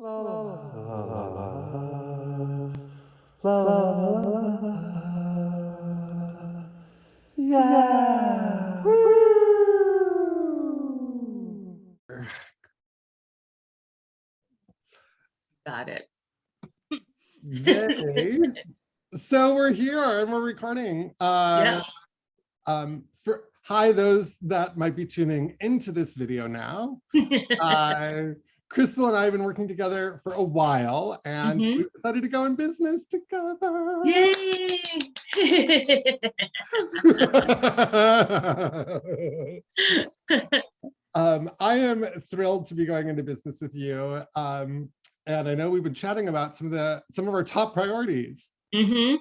La la la la la la la yeah. Woo! Got it. Yay. so we're here and we're recording. Uh, Yeah. um, for, hi, those that might be tuning into this video now. Uh, Crystal and I have been working together for a while and Mhm. we decided to go in business together. Yay! um, I am thrilled to be going into business with you. Um, and I know we've been chatting about some of the some of our top priorities. hmm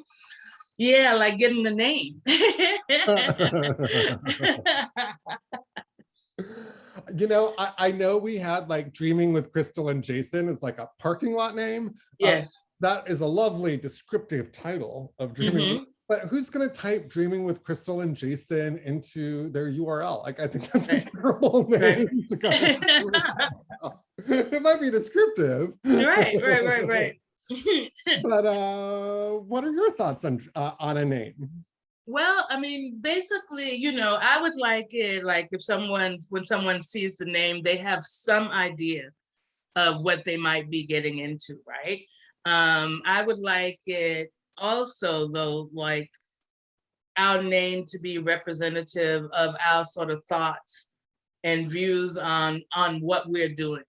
Yeah, like getting the name. you know, I, I know we had like dreaming with Crystal and Jason is like a parking lot name. yes. That is a lovely descriptive title of dreaming. Mhm. But who's going to type dreaming with Crystal and Jason into their URL? Like, I think that's a terrible Right. name to go. it might be descriptive. right, right, right, right. but uh, what are your thoughts on uh, on a name? Well, I mean, basically, you know, I would like it like if someone's when someone sees the name, they have some idea of what they might be getting into, right? Um, I would like it also though, like our name to be representative of our sort of thoughts and views on on what we're doing.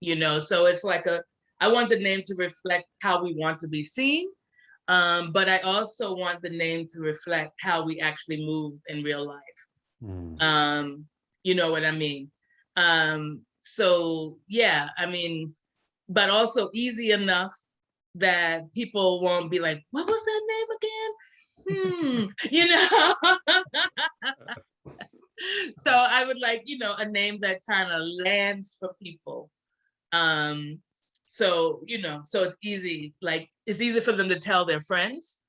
You know, so it's like a I want the name to reflect how we want to be seen, um, but I also want the name to reflect how we actually move in real life. Um, you know what I mean? Um, so yeah, I mean, but also easy enough that people won't be like, what was that name again? Hmm, you know? so I would like, you know, a name that kind of lands for people. Um, so, you know, so it's easy, like it's easy for them to tell their friends,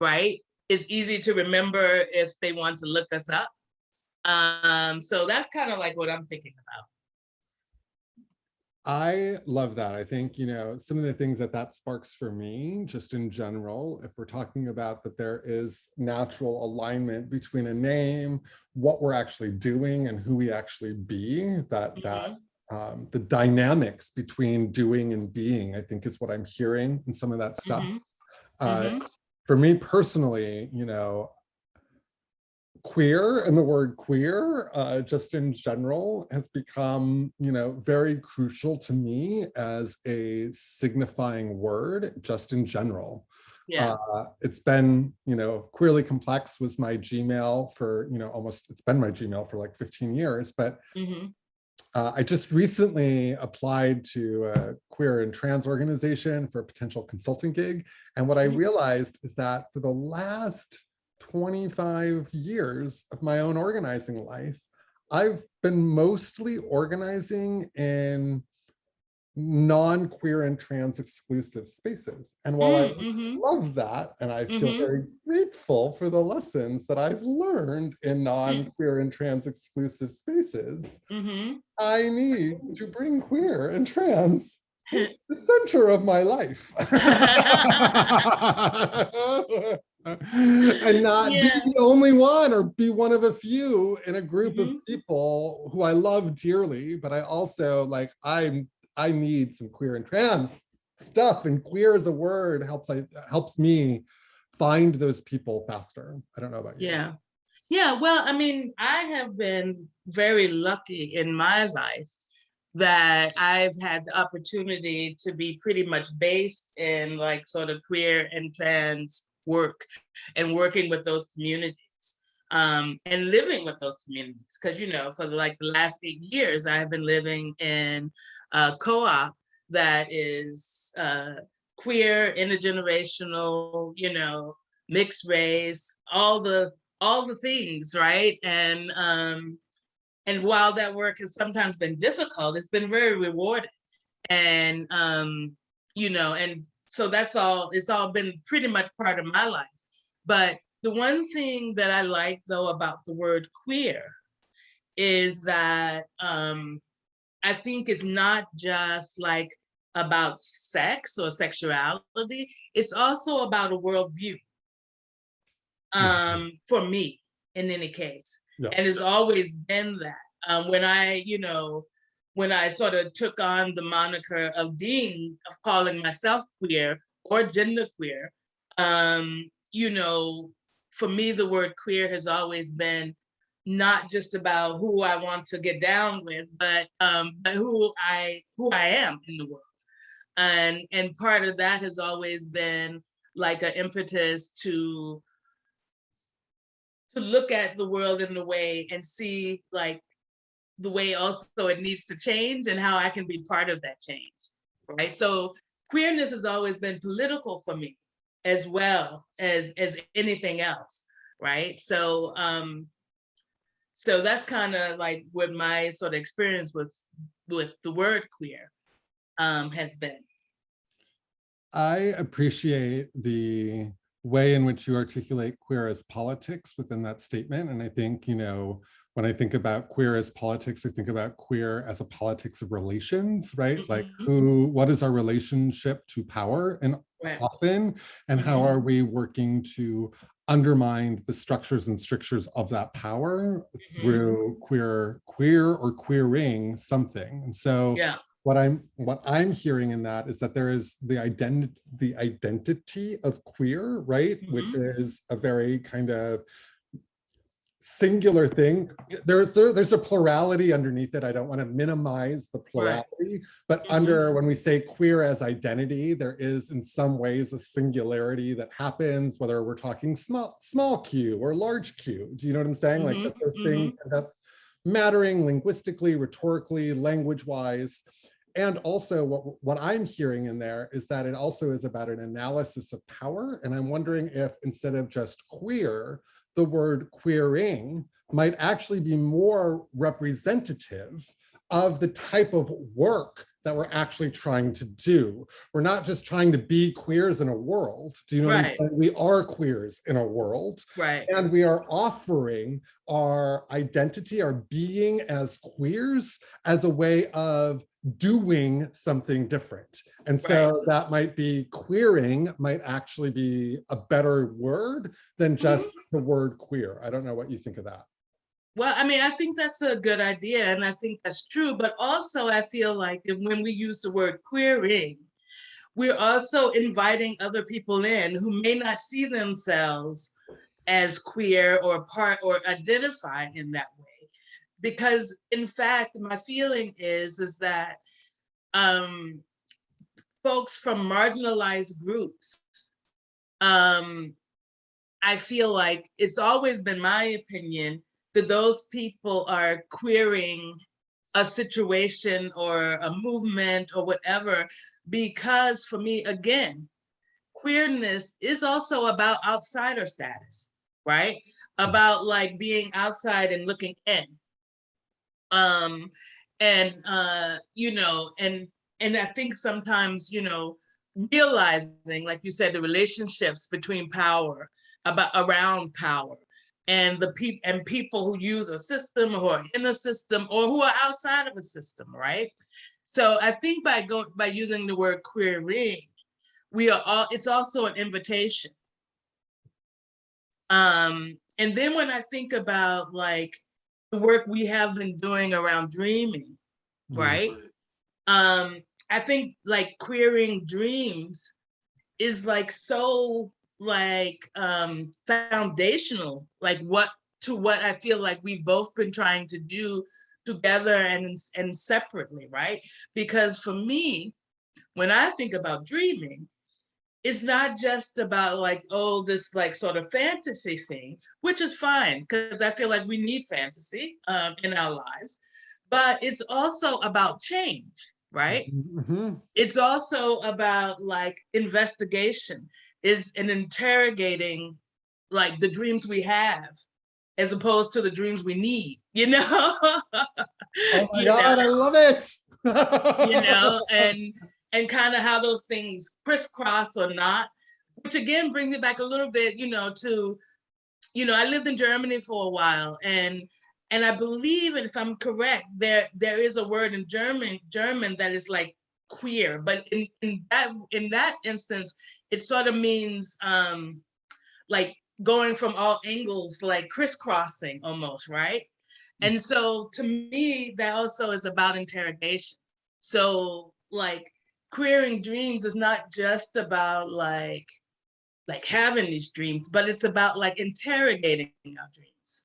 right? It's easy to remember if they want to look us up. Um, so that's kind of like what I'm thinking about. I love that. I think, you know, some of the things that that sparks for me, just in general, if we're talking about that there is natural alignment between a name, what we're actually doing and who we actually be, that that um, the dynamics between doing and being, I think is what I'm hearing in some of that stuff. Mhm, Uh, mhm. for me personally, you know, queer and the word queer, uh, just in general, has become, you know, very crucial to me as a signifying word, just in general. Yeah, Uh, it's been, you know, queerly complex was my Gmail for, you know, almost, it's been my Gmail for like 15 years, but mhm, uh, I just recently applied to a queer and trans organization for a potential consulting gig. And what I Mhm. realized is that for the last 25 years of my own organizing life, I've been mostly organizing in non-queer and trans exclusive spaces. And while I Mm, mhm, love that, and I feel Mhm. very grateful for the lessons that I've learned in non-queer and trans exclusive spaces, mhm. I need to bring queer and trans to the center of my life. and not Yeah. be the only one or be one of a few in a group of people who I love dearly, but I also like I'm I need some queer and trans stuff and queer as a word helps I helps me find those people faster. I don't know about you. Yeah. Yeah, well, I mean, I have been very lucky in my life that I've had the opportunity to be pretty much based in like sort of queer and trans work and working with those communities um, and living with those communities. Because, you know, for like the last eight years, I've been living in a co-op that is uh, queer, intergenerational, you know, mixed race, all the all the things, right? And um, and while that work has sometimes been difficult, it's been very rewarding. And um, you know, and so that's all, it's all been pretty much part of my life. But the one thing that I like though about the word queer is that um, I think it's not just like about sex or sexuality. It's also about a worldview. Um, for me, in any case, Yeah. and it's always been that. Um, when I, you know, when I sort of took on the moniker of being, of calling myself queer or genderqueer, um, you know, for me, the word queer has always been not just about who I want to get down with, but um, but who I who I am in the world. And and part of that has always been like an impetus to to look at the world in a way and see like the way also it needs to change and how I can be part of that change. Right. So queerness has always been political for me as well as as anything else. Right. So um so that's kind of like what my sort of experience with with the word queer um has been. I appreciate the way in which you articulate queer as politics within that statement. And I think, you know, when I think about queer as politics, I think about queer as a politics of relations, right? Like Mhm. who, what is our relationship to power and Right. often, and how Mhm. are we working to undermine the structures and strictures of that power Mhm. through queer, queer or queering something. And so Yeah. what I'm what I'm hearing in that is that there is the identity the identity of queer, right? Which is a very kind of singular thing. There, there- there's a plurality underneath it. I don't want to minimize the plurality, but Mhm. under when we say queer as identity, there is in some ways a singularity that happens, whether we're talking small small q or large q. Do you know what I'm saying? Like Mhm, that those mhm. things end up mattering linguistically, rhetorically, language-wise. And also what, what I'm hearing in there is that it also is about an analysis of power. And I'm wondering if instead of just queer, the word queering might actually be more representative of the type of work that we're actually trying to do. We're not just trying to be queers in a world. Do you know Right. saying? We are queers in a world. Right. And we are offering our identity, our being as queers as a way of doing something different. And so Right. that might be queering might actually be a better word than just Mm-hmm. the word queer. I don't know what you think of that. Well, I mean, I think that's a good idea and I think that's true, but also I feel like when we use the word queering, we're also inviting other people in who may not see themselves as queer or part or identify in that way. Because in fact, my feeling is, is that um, folks from marginalized groups, um, I feel like it's always been my opinion that those people are queering a situation or a movement or whatever, because for me, again, queerness is also about outsider status, right? About like being outside and looking in. Um, and uh, you know, and and I think sometimes, you know, realizing, like you said, the relationships between power, about around power, and the people and people who use a system or are in a system or who are outside of a system, right? So I think by go by using the word queering, we are all it's also an invitation. Um, and then when I think about like the work we have been doing around dreaming, Mm. right? Um, I think like queering dreams is like so like um foundational, like what to what I feel like we've both been trying to do together and and separately, right? Because for me, when I think about dreaming, it's not just about like, oh, this like sort of fantasy thing, which is fine, because I feel like we need fantasy um, in our lives, but it's also about change, right? Mhm. It's also about like investigation. It's an interrogating like the dreams we have as opposed to the dreams we need, you know? Oh my You know? God, I love it. you know, and and kind of how those things crisscross or not, which again brings it back a little bit, you know, to, you know, I lived in Germany for a while and and I believe, and if I'm correct, there there is a word in German German that is like queer, but in, in that in that instance, it sort of means um like going from all angles, like crisscrossing almost, right? And so to me, that also is about interrogation. So like queering dreams is not just about like like having these dreams, but it's about like interrogating our dreams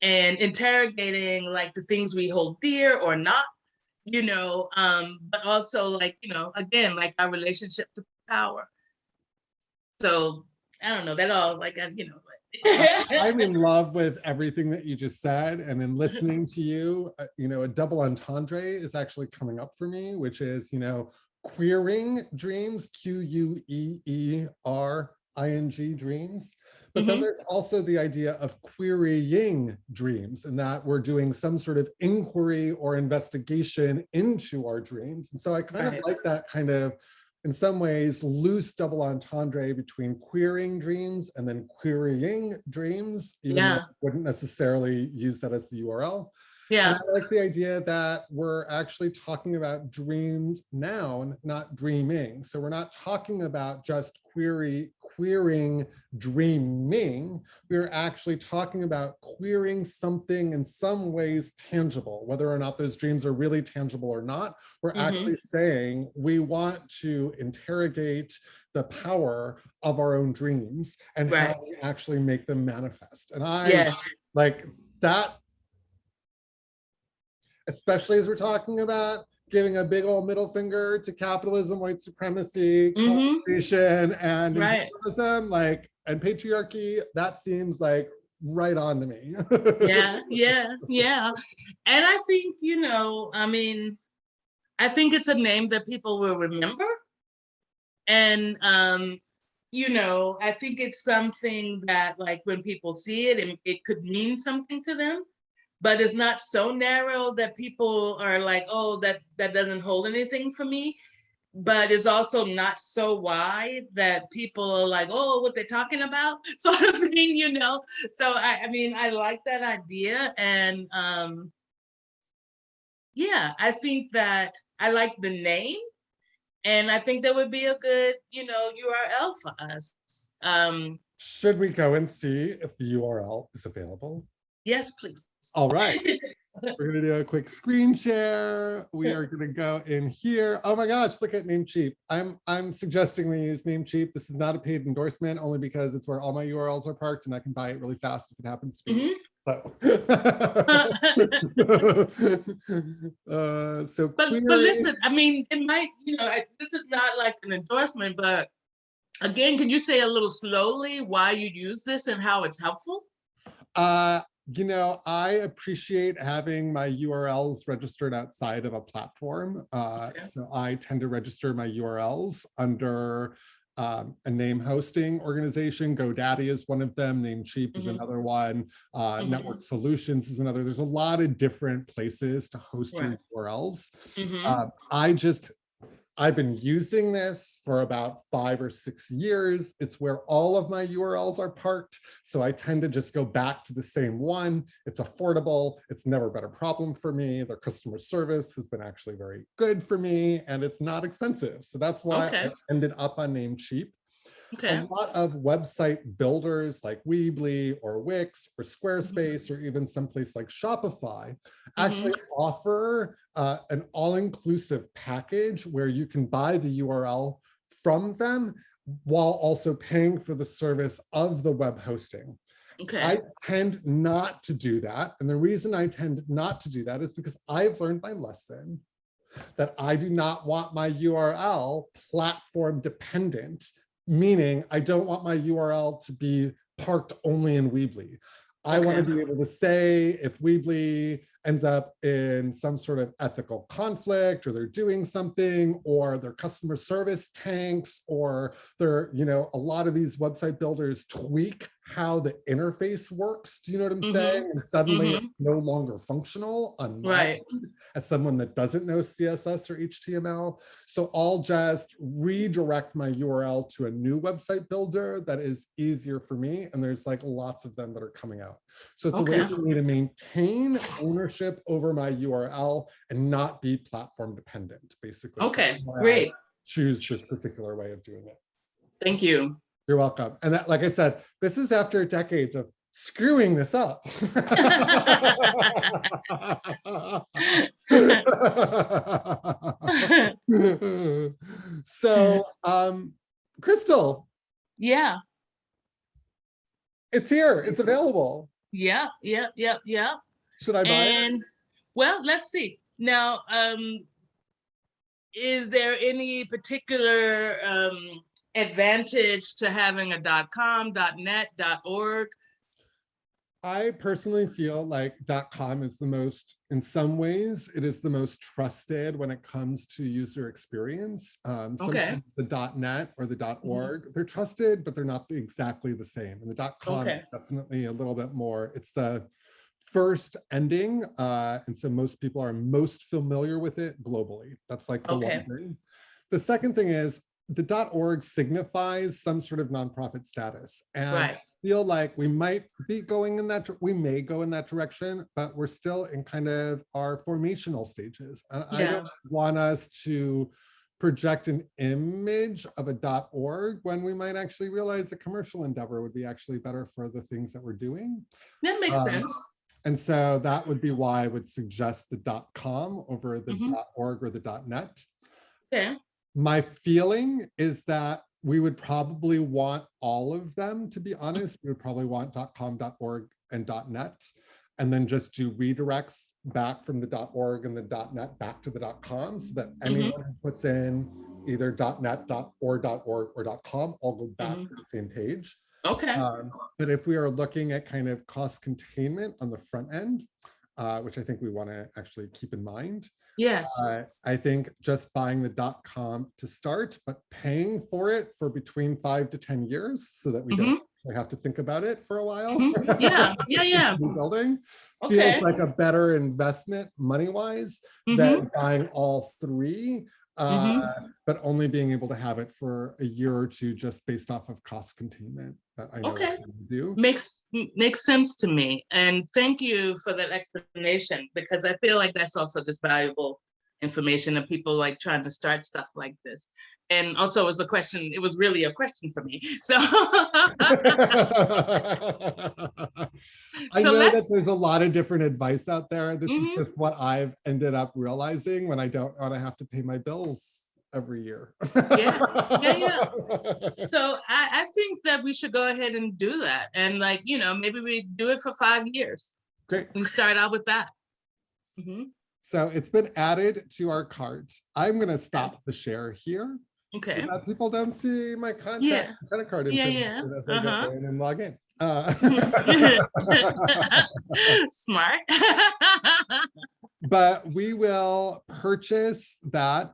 and interrogating like the things we hold dear or not, you know, um, but also like, you know, again, like our relationship to power. So I don't know, that all like, I- you know. I'm in love with everything that you just said. And in listening to you, uh, you know, a double entendre is actually coming up for me, which is, you know, queering dreams, Q-U-E-E-R-I-N-G dreams. But then Mhm. there's also the idea of querying dreams and that we're doing some sort of inquiry or investigation into our dreams. And so I kind Right. of like that kind of in some ways loose double entendre between querying dreams and then querying dreams, even though Yeah. I wouldn't necessarily use that as the URL. And Yeah, I like the idea that we're actually talking about dreams noun, not dreaming. So we're not talking about just query, queering dreaming. We're actually talking about queering something in some ways tangible, whether or not those dreams are really tangible or not. We're Mhm. actually saying we want to interrogate the power of our own dreams and Right. how we actually make them manifest. And I yes, like that especially as we're talking about giving a big old middle finger to capitalism, white supremacy, Mhm. colonization, and Right. imperialism, like and patriarchy, that seems like right on to me. yeah, yeah, yeah. And I think, you know, I mean, I think it's a name that people will remember. And, um, you know, I think it's something that like when people see it, it, it could mean something to them, but it's not so narrow that people are like, oh, that, that doesn't hold anything for me. But it's also not so wide that people are like, oh, what they're talking about, sort of thing, you know? So I, I mean, I like that idea and um, yeah, I think that I like the name and I think that would be a good, you know, URL for us. Um, Should we go and see if the URL is available? yes, please. All right. We're gonna do a quick screen share. We are gonna go in here. Oh my gosh, look at Namecheap. I'm I'm suggesting we use Namecheap. This is not a paid endorsement, only because it's where all my URLs are parked and I can buy it really fast if it happens to be. Mhm. So. uh, so But, but listen, I mean, it might, you know, I- this is not like an endorsement, but again, can you say a little slowly why you use this and how it's helpful? Uh, you know, I appreciate having my URLs registered outside of a platform. Uh, Okay. so I tend to register my URLs under um, a name hosting organization. GoDaddy is one of them. Namecheap is Mhm. another one. Uh, Mhm. Network Solutions is another. There's a lot of different places to host your. URLs. Mhm. Uh, I just, I've been using this for about five or six years. It's where all of my URLs are parked. So I tend to just go back to the same one. It's affordable. It's never been a problem for me. Their customer service has been actually very good for me and it's not expensive. So that's why I ended up on Namecheap. Okay, A lot of website builders like Weebly or Wix or Squarespace or even someplace like Shopify actually offer uh, an all-inclusive package where you can buy the URL from them while also paying for the service of the web hosting. okay, I tend not to do that. And the reason I tend not to do that is because I've learned my lesson that I do not want my URL platform dependent, meaning I don't want my URL to be parked only in Weebly. I want to be able to say if Weebly ends up in some sort of ethical conflict or they're doing something or their customer service tanks or they're, you know, a lot of these website builders tweak how the interface works. Do you know what I'm Mhm. saying? And suddenly it's no longer functional Right. as someone that doesn't know CSS or HTML. So I'll just redirect my URL to a new website builder that is easier for me. And there's like lots of them that are coming out. So it's a way for me to maintain ownership over my URL and not be platform dependent, basically. Okay, that's why I great. Choose this particular way of doing it. Thank you. You're welcome. And that, like I said, this is after decades of screwing this up. so, um, Crystal, Yeah, it's here. It's available. yeah, yeah, yeah, yeah. Should I buy it? Well, let's see. Now, um, is there any particular um, advantage to having a .dot .com, .dot .net, .dot .org? I personally feel like .dot .com is the most, in some ways, it is the most trusted when it comes to user experience. Um, Okay. the .net or the Mm-hmm. .org, they're trusted, but they're not exactly the same. And the .dot .com Okay. is definitely a little bit more, it's the first ending. Uh, and so most people are most familiar with it globally. That's like the Okay. one thing. The second thing is the .org signifies some sort of nonprofit status. And Right. I feel like we might be going in that, we may go in that direction, but we're still in kind of our formational stages. And I don't want us to project an image of a .org when we might actually realize a commercial endeavor would be actually better for the things that we're doing. That makes Um, sense. And so that would be why I would suggest the .com over the Mhm. .org or the .net. Okay, My feeling is that we would probably want all of them, to be honest. We would probably want .com, .org, and .net, and then just do redirects back from the .org and the .net back to the .com, so that anyone who puts in either .net, .org, .org, or .com all go back Mhm. to the same page. okay, Um, But if we are looking at kind of cost containment on the front end, uh, which I think we want to actually keep in mind, yes, uh, I think just buying the dot com to start, but paying for it for between five to 10 years so that we don't actually have to think about it for a while. Mhm. Yeah, yeah, yeah. Rebuilding okay. feels like a better investment money-wise Mhm. than buying all three, Mm-hmm. uh, but only being able to have it for a year or two just based off of cost containment that I know Okay. do. Makes, makes sense to me. And thank you for that explanation, because I feel like that's also just valuable information of people like trying to start stuff like this. And also it was a question, it was really a question for me. So, I So know that there's a lot of different advice out there. This Mhm. is just what I've ended up realizing when I don't want to have to pay my bills every year. Yeah, yeah, yeah so I, I think that we should go ahead and do that. And like, you know, maybe we do it for five years. Great. We start out with that. Mhm. So it's been added to our cart. I'm going to stop the share here Okay, that people don't see my contact Yeah. credit card Yeah, yeah, as I uh-huh. go in and log in. Uh, smart. but we will purchase that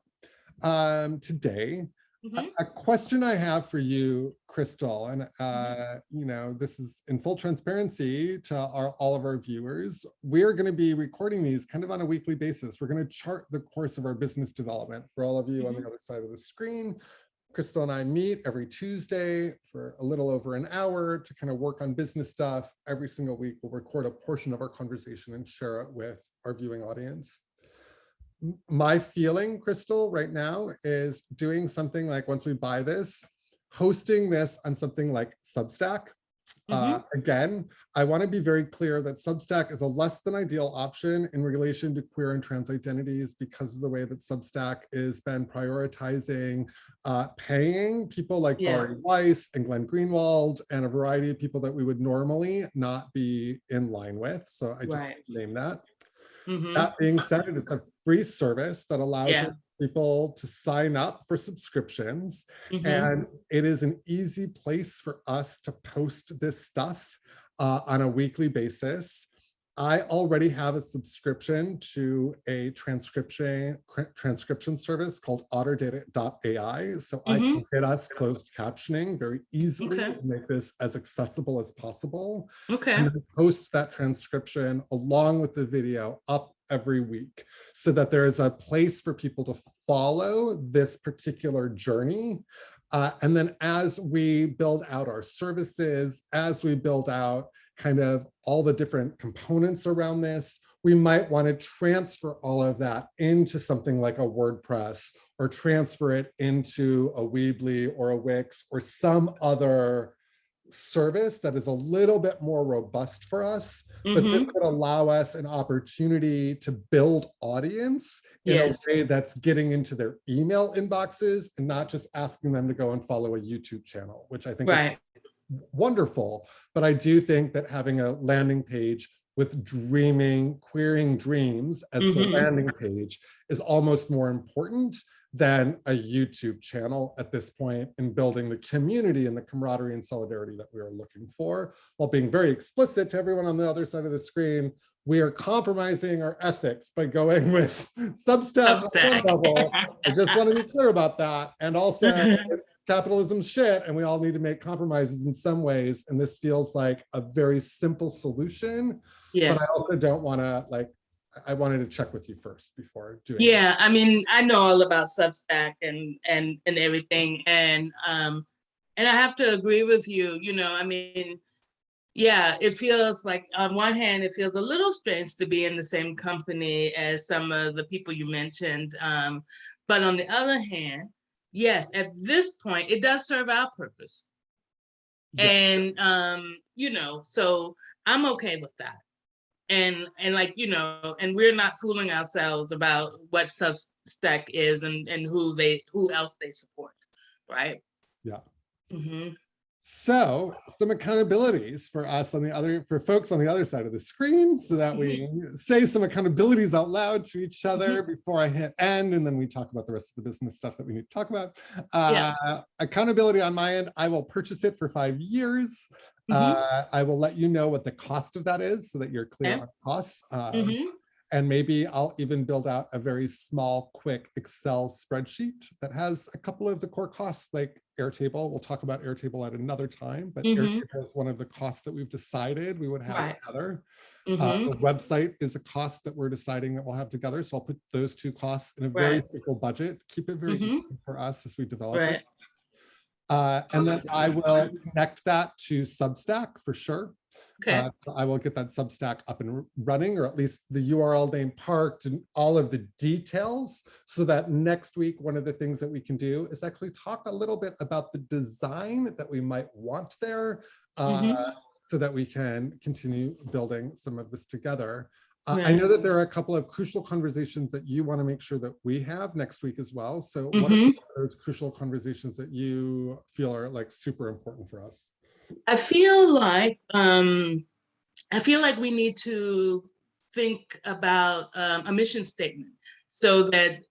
um, today. A- Mhm. A question I have for you, Crystal, and uh, you know, this is in full transparency to our, all of our viewers. We're going to be recording these kind of on a weekly basis. We're going to chart the course of our business development for all of you on the other side of the screen. Crystal and I meet every Tuesday for a little over an hour to kind of work on business stuff. Every single week, we'll record a portion of our conversation and share it with our viewing audience my feeling, Crystal, right now is doing something like once we buy this, hosting this on something like Substack. Uh, again, I want to be very clear that Substack is a less than ideal option in relation to queer and trans identities because of the way that Substack has been prioritizing uh, paying people like Yeah. Bari Weiss and Glenn Greenwald and a variety of people that we would normally not be in line with. So I just Right. name that. Mhm. That being said, it's a free service that allows Yeah. People to sign up for subscriptions. Mhm. And it is an easy place for us to post this stuff uh, on a weekly basis. I already have a subscription to a transcription cr- transcription service called otter.ai. So I can get us closed captioning very easily Okay. make this as accessible as possible. Okay, and post that transcription along with the video up every week so that there is a place for people to follow this particular journey. Uh, and then as we build out our services, as we build out kind of all the different components around this, we might want to transfer all of that into something like a WordPress or transfer it into a Weebly or a Wix or some other service that is a little bit more robust for us, but mhm, this would allow us an opportunity to build audience in Yes. a way that's getting into their email inboxes and not just asking them to go and follow a YouTube channel, which I think is wonderful. But I do think that having a landing page with dreaming, querying dreams as the Mhm. landing page is almost more important than a YouTube channel at this point in building the community and the camaraderie and solidarity that we are looking for, while being very explicit to everyone on the other side of the screen. We are compromising our ethics by going with Substack. level. I just want to be clear about that. And also capitalism shit and we all need to make compromises in some ways. And this feels like a very simple solution, but I also don't want to like, I wanted to check with you first before doing. it. Yeah, I mean, I know all about Substack and, and, and everything, and, um, and I have to agree with you, you know, I mean, yeah, it feels like, on one hand, it feels a little strange to be in the same company as some of the people you mentioned, um, but on the other hand, yes, at this point, it does serve our purpose. Yeah. And, um, you know, so I'm okay with that. And, and like, you know, and we're not fooling ourselves about what Substack is and, and who they, who else they support, right? Yeah. hmm So some accountabilities for us on the other, for folks on the other side of the screen, so that we say some accountabilities out loud to each other before I hit end, and then we talk about the rest of the business stuff that we need to talk about. Yeah. Uh, accountability on my end, I will purchase it for five years. Mhm. Uh, I will let you know what the cost of that is so that you're clear Okay. on costs. Um, hmm and maybe I'll even build out a very small, quick Excel spreadsheet that has a couple of the core costs like Airtable. We'll talk about Airtable at another time, but Mhm. Airtable is one of the costs that we've decided we would have Right. together. hmm Uh, the website is a cost that we're deciding that we'll have together. So I'll put those two costs in a very simple budget, keep it very Mhm. easy for us as we develop right, it. Uh, and then I will connect that to Substack for sure. Okay, Uh, so I will get that Substack up and running, or at least the URL name parked and all of the details, so that next week, one of the things that we can do is actually talk a little bit about the design that we might want there, uh, Mhm. so that we can continue building some of this together. Uh, I know that there are a couple of crucial conversations that you want to make sure that we have next week as well. So what are Mhm. those crucial conversations that you feel are like super important for us? I feel like, um, I feel like we need to think about, um, a mission statement so that,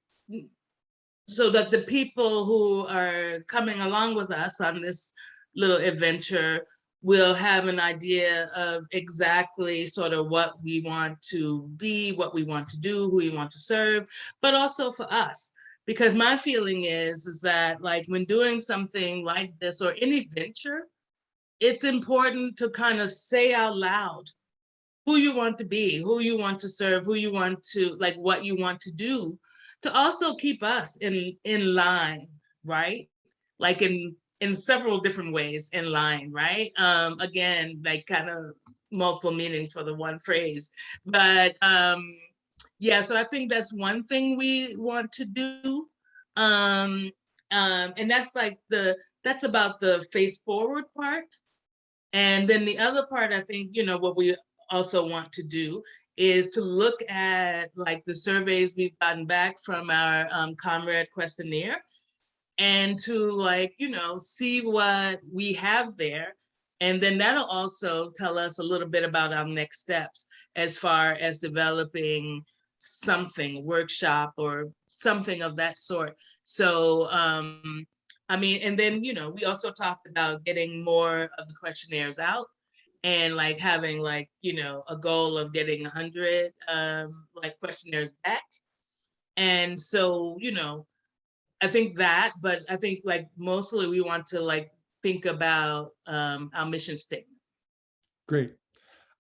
so that the people who are coming along with us on this little adventure will have an idea of exactly sort of what we want to be, what we want to do, who we want to serve, but also for us. Because my feeling is, is that like when doing something like this or any venture, it's important to kind of say out loud who you want to be, who you want to serve, who you want to, like what you want to do, to also keep us in, in line, right? Like in, in several different ways in line, right? Um, again, like kind of multiple meanings for the one phrase. But um, yeah, so I think that's one thing we want to do. Um, um, and that's like the, that's about the face forward part. And then the other part, I think, you know, what we also want to do is to look at like the surveys we've gotten back from our um, comrade questionnaire and to like, you know, see what we have there. And then that'll also tell us a little bit about our next steps as far as developing something, workshop or something of that sort. So, um, I mean, and then, you know, we also talked about getting more of the questionnaires out and like having like, you know, a goal of getting a hundred um, like questionnaires back. And so, you know, I think that, but I think like mostly we want to like think about um, our mission statement. Great.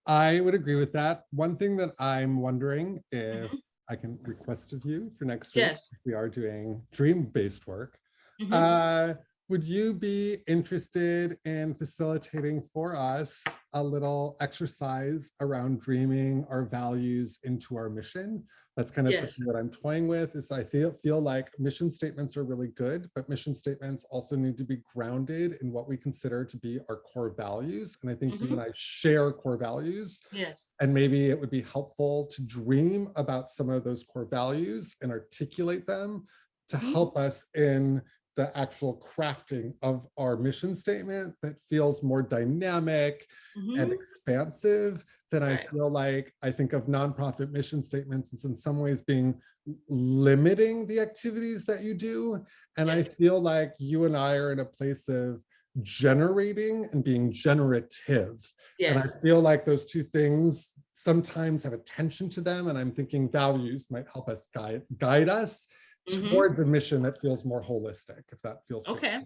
I would agree with that. One thing that I'm wondering if Mhm. I can request of you for next week, Yes. we are doing dream-based work. Mhm. Uh, would you be interested in facilitating for us a little exercise around dreaming our values into our mission? That's kind of Yes. something that I'm toying with is I feel, feel like mission statements are really good, but mission statements also need to be grounded in what we consider to be our core values. And I think you and I share core values. Yes. And maybe it would be helpful to dream about some of those core values and articulate them to Mhm. help us in the actual crafting of our mission statement that feels more dynamic and Mhm. expansive than I feel like I think of nonprofit mission statements as in some ways being limiting the activities that you do. And I feel like you and I are in a place of generating and being generative. Yes. And I feel like those two things sometimes have attention to them. And I'm thinking values might help us guide, guide us Mhm. towards a mission that feels more holistic, if that feels. Okay.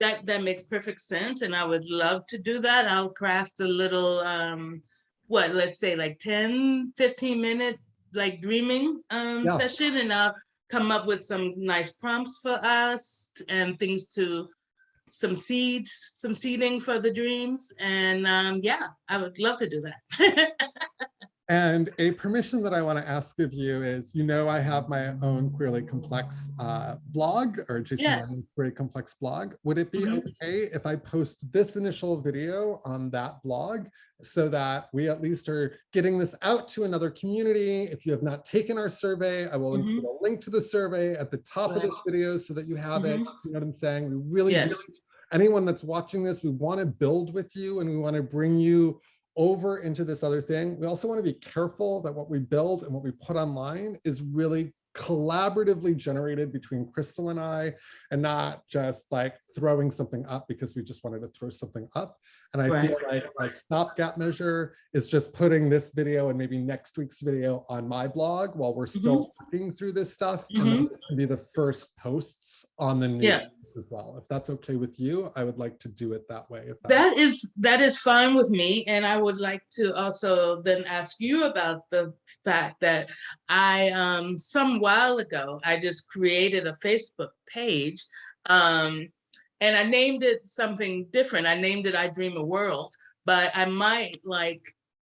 That, that makes perfect sense. And I would love to do that. I'll craft a little, um, what, let's say like 10, 15 minute, like dreaming, um, Yeah. session. And I'll come up with some nice prompts for us and things to, some seeds, some seeding for the dreams. And, um, yeah, I would love to do that. And a permission that I want to ask of you is, you know, I have my own queerly complex uh, blog or Jason Yes. Queerly complex blog. Would it be Mhm. okay if I post this initial video on that blog so that we at least are getting this out to another community? If you have not taken our survey, I will include a link to the survey at the top of this video so that you have it. Mhm. You know what I'm saying? We really Yes. anyone that's watching this, we want to build with you and we want to bring you over into this other thing. We also want to be careful that what we build and what we put online is really collaboratively generated between Crystal and I, and not just like throwing something up because we just wanted to throw something up. And I feel like my stopgap measure is just putting this video and maybe next week's video on my blog while we're still working through this stuff. And then this can be the first posts on the news Yeah. as well. If that's okay with you, I would like to do it that way. If That is, that is fine with me. And I would like to also then ask you about the fact that I, um, some while ago, I just created a Facebook page. Um, and I named it something different. I named it I Dream a World, but I might like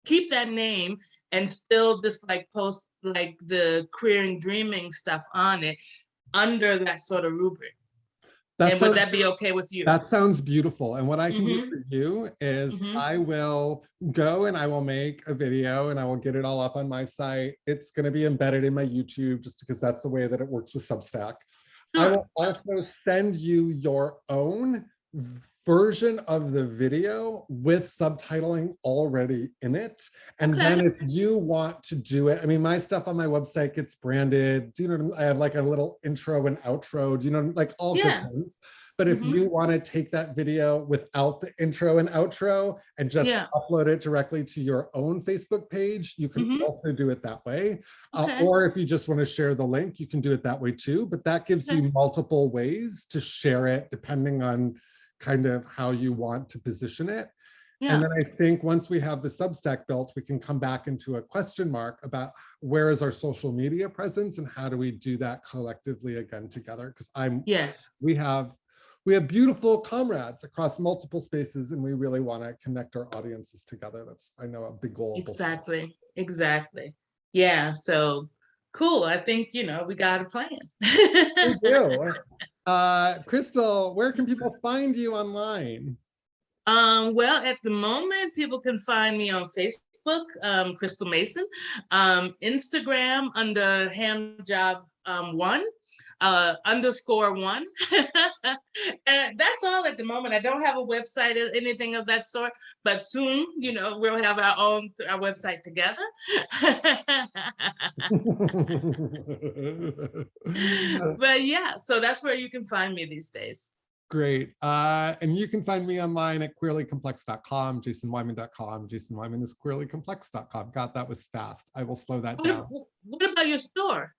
keep that name and still just like post like the queer and dreaming stuff on it under that sort of rubric. That And would that be okay with you? That sounds beautiful. And what I can do Mhm. for you is Mhm. I will go and I will make a video and I will get it all up on my site. It's going to be embedded in my YouTube just because that's the way that it works with Substack. I will also send you your own version of the video with subtitling already in it. And then if you want to do it, I mean, my stuff on my website gets branded. Do you know, I I have like a little intro and outro, do you know, like all good things. But if Mhm. you want to take that video without the intro and outro and just Yeah. upload it directly to your own Facebook page, you can Mhm. also do it that way. Uh, or if you just want to share the link, you can do it that way too. But that gives you multiple ways to share it depending on kind of how you want to position it. Yeah. And then I think once we have the Substack built, we can come back into a question mark about where is our social media presence and how do we do that collectively again together? Because I'm Yes. we have we have beautiful comrades across multiple spaces and we really want to connect our audiences together. That's I know a big goal. of both of us. Exactly. Exactly. Yeah. So cool. I think, you know, we got a plan. Thank you. Uh, Crystal, where can people find you online? Um, well, at the moment, people can find me on Facebook, um, Crystal Mason, um, Instagram under ham job um, one, uh, underscore one. and that's all at the moment. I don't have a website or anything of that sort, but soon, you know, we'll have our own our website together. but yeah, so that's where you can find me these days. Great. Uh, and you can find me online at queerlycomplex.com, jasonwyman.com. Jason Wyman is queerlycomplex.com. God, that was fast. I will slow that What, down. what about your store?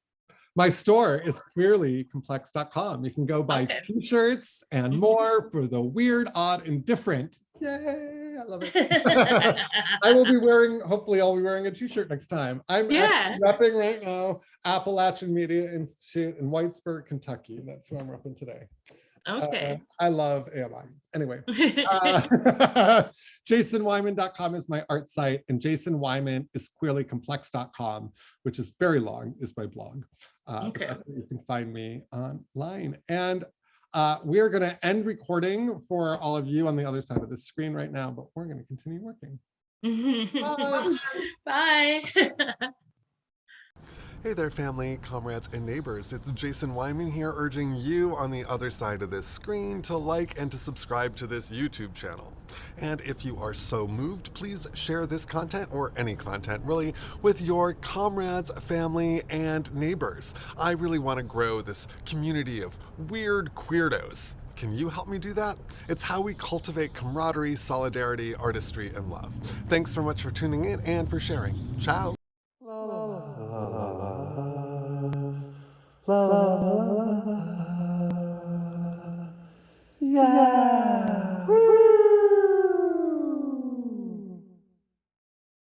My store is queerlycomplex.com. You can go buy Okay. t-shirts and mm-hmm. more for the weird, odd, and different. Yay, I love it. I will be wearing, hopefully I'll be wearing a t-shirt next time. I'm Yeah. repping right now Appalachian Media Institute in Whitesburg, Kentucky. That's who I'm repping today. Uh, Okay. I love AMI. Anyway, uh, jasonwyman.com is my art site and Jason Wyman is queerlycomplex.com, which is very long, is my blog. Uh, Okay. You can find me online. And uh, we are going to end recording for all of you on the other side of the screen right now, but we're going to continue working. Bye. Bye. Hey there, family, comrades, and neighbors. It's Jason Wyman here, urging you on the other side of this screen to like and to subscribe to this YouTube channel. And if you are so moved, please share this content or any content really with your comrades, family, and neighbors. I really want to grow this community of weird queerdos. Can you help me do that? It's how we cultivate camaraderie, solidarity, artistry, and love. Thanks so much for tuning in and for sharing. Ciao. Yeah.